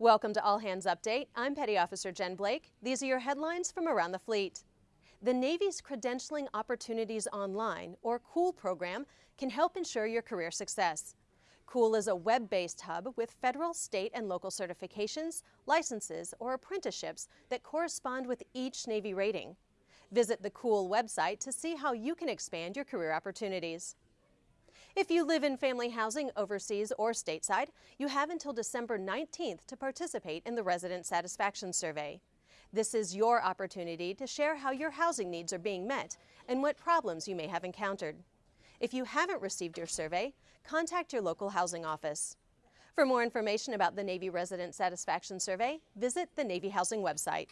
Welcome to All Hands Update. I'm Petty Officer Jen Blake. These are your headlines from around the fleet. The Navy's Credentialing Opportunities Online, or COOL program, can help ensure your career success. COOL is a web-based hub with federal, state, and local certifications, licenses, or apprenticeships that correspond with each Navy rating. Visit the COOL website to see how you can expand your career opportunities. If you live in family housing overseas or stateside, you have until December 19th to participate in the Resident Satisfaction Survey. This is your opportunity to share how your housing needs are being met and what problems you may have encountered. If you haven't received your survey, contact your local housing office. For more information about the Navy Resident Satisfaction Survey, visit the Navy Housing website.